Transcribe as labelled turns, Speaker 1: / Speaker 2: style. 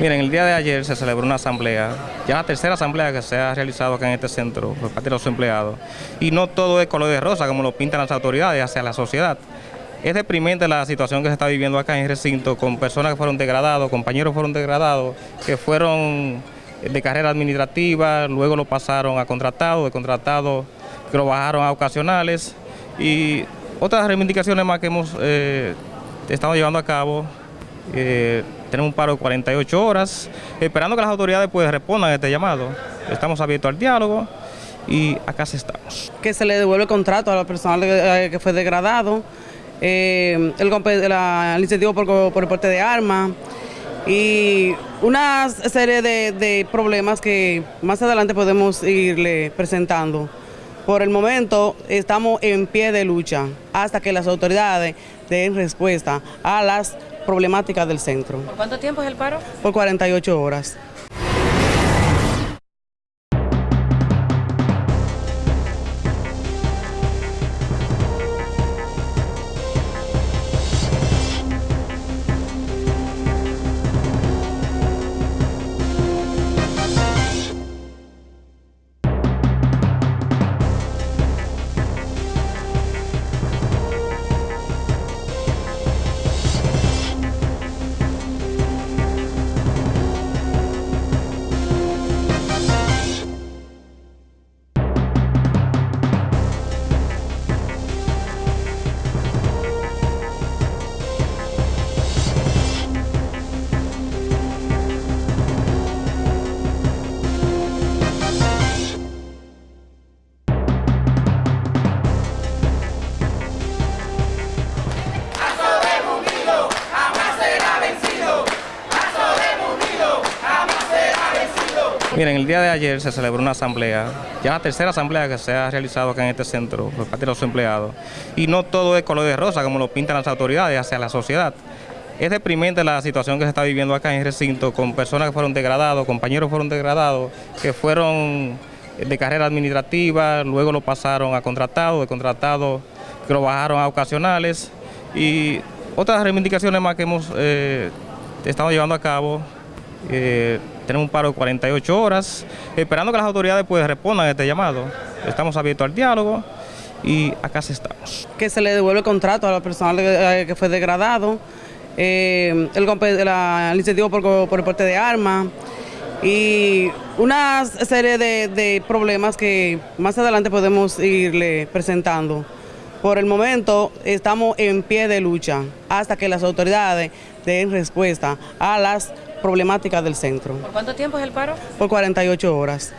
Speaker 1: Miren, el día de ayer se celebró una asamblea, ya la tercera asamblea que se ha realizado acá en este centro por parte de los empleados. Y no todo es color de rosa como lo pintan las autoridades hacia la sociedad. Es deprimente la situación que se está viviendo acá en el recinto con personas que fueron degradados, compañeros fueron degradados, que fueron de carrera administrativa, luego lo pasaron a contratados, de contratados que lo bajaron a ocasionales y otras reivindicaciones más que hemos eh, estado llevando a cabo. Eh, tenemos un paro de 48 horas, esperando que las autoridades pues, respondan a este llamado. Estamos abiertos al diálogo y acá estamos.
Speaker 2: Que se le devuelve el contrato a la persona que fue degradado, eh, el, la, incentivo por, por el porte de armas y una serie de, de problemas que más adelante podemos irle presentando. Por el momento estamos en pie de lucha hasta que las autoridades den respuesta a las problemáticas del centro.
Speaker 3: ¿Por cuánto tiempo es el paro?
Speaker 2: Por 48 horas.
Speaker 1: Miren, el día de ayer se celebró una asamblea, ya la tercera asamblea que se ha realizado acá en este centro por parte de los empleados. Y no todo es color de rosa como lo pintan las autoridades hacia la sociedad. Es deprimente la situación que se está viviendo acá en el recinto con personas que fueron degradados, compañeros que fueron degradados, que fueron de carrera administrativa, luego lo pasaron a contratados, de contratados que lo bajaron a ocasionales y otras reivindicaciones más que hemos eh, estado llevando a cabo. Eh, tenemos un paro de 48 horas, esperando que las autoridades pues, respondan a este llamado. Estamos abiertos al diálogo y acá estamos.
Speaker 2: Que se le devuelve el contrato a la persona que eh, fue degradado, eh, el, la, incentivo por, por, el porte de armas y una serie de, de problemas que más adelante podemos irle presentando. Por el momento estamos en pie de lucha hasta que las autoridades den respuesta a las problemáticas del centro.
Speaker 3: ¿Por cuánto tiempo es el paro?
Speaker 2: Por 48 horas.